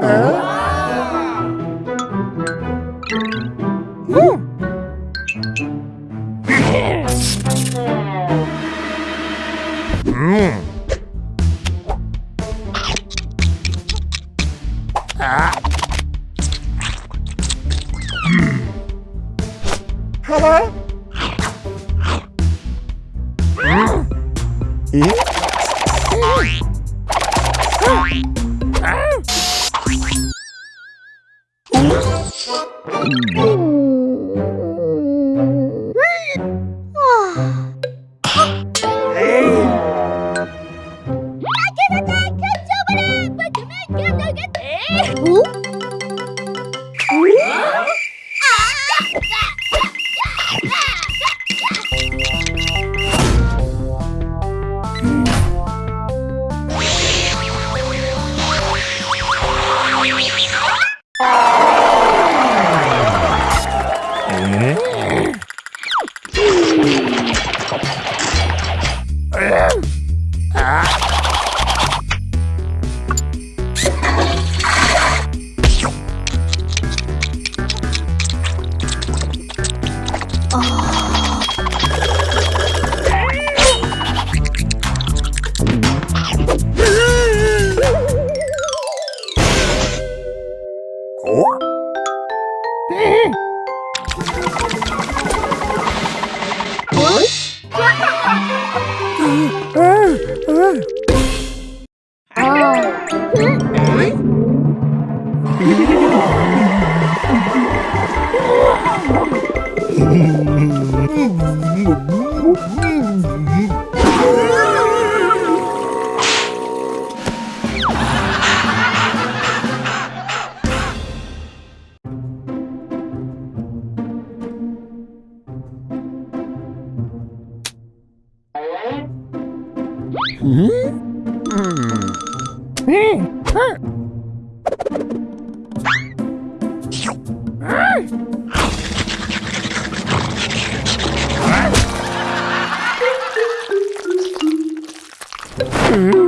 Hello? Mm. Yeah. Ai! Hmm? Hmm. Hmm. Mm-hmm.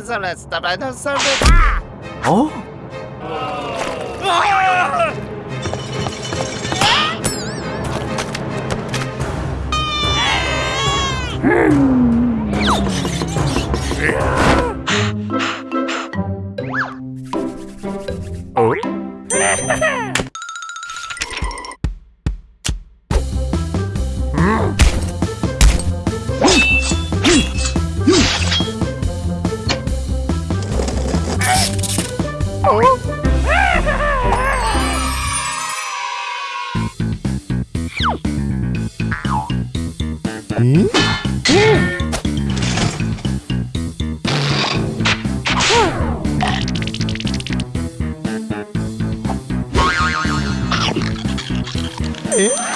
썰면 썰면 썰면 썰면 아! 어? Hmm? Hmm. Eh?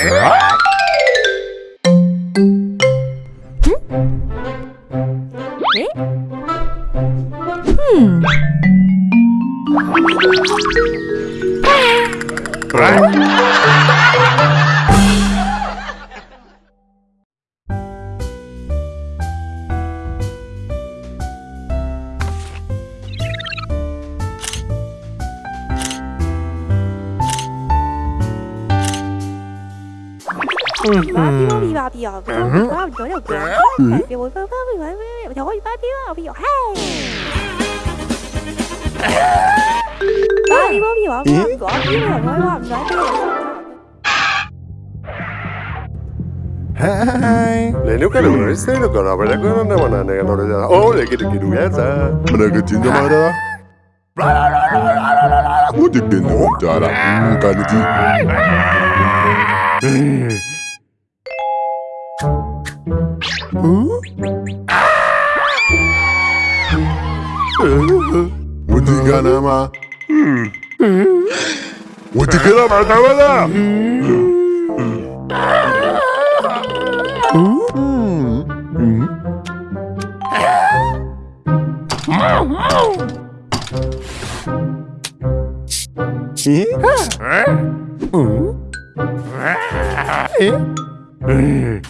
Hmm. 와 비야 와 저녁 와 비오 비오 비오 저거 봐 비와 비오 헤이 와 비오 비와 비와 비와 비와 비와 비와 Hai Lê nếu cái đường này xe được rồi Vậy là cứ nó mà này nó ra Ô lê cái đường kia đủ giá ra Mình đang được chuyện cho mai đó. Muốn được tiền nữa Chà là Cái gì 어? 어디가 남아? 어떻게 남아 남아다? 응? 응? 응?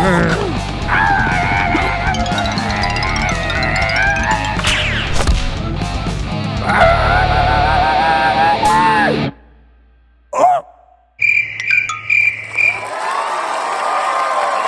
Grrrr.